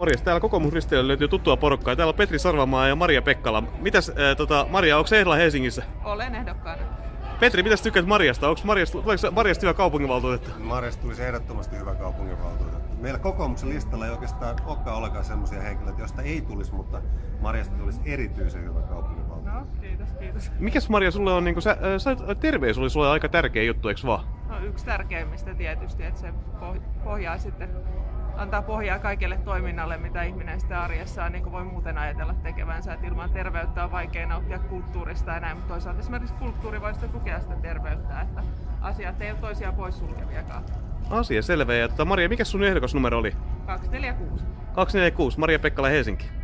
Morjes, täällä kokoomusristeillä löytyy tuttua porukkaa. Täällä on Petri Sarvamaa ja Maria Pekkala. Mitäs, äh, tota, Maria, onko ehdolla Helsingissä? Olen ehdokkaana. Petri, mitäs tykkäät Mariasta? Onko Mariasta, tuleeko Mariasta hyvä kaupunginvaltuutettu? Marjasta tulisi ehdottomasti hyvä kaupunginvaltuutettu. Meillä kokoomuksen listalla ei oikeastaan olekaan ollenkaan sellaisia henkilöitä, joista ei tulisi, mutta Marjasta tulisi erityisen hyvä kaupunginvaltuutettu. No, kiitos, kiitos. Mikäs Maria sulle on, niinku, sä, äh, sä, terveys oli sulle aika tärkeä juttu, eikö vaan? No, yksi tärkeimmistä tietysti, että se poh- pohjaa sitten, antaa pohjaa kaikelle toiminnalle, mitä ihminen sitten arjessaan niin voi muuten ajatella tekevänsä. Että ilman terveyttä on vaikea nauttia kulttuurista ja näin, mutta toisaalta esimerkiksi kulttuuri voi sitten tukea sitä terveyttä, että asiat ei ole toisiaan poissulkeviakaan. Asia selvä. Ja tota, Maria, mikä sun ehdokasnumero oli? 246. 246, Maria Pekkala Helsinki.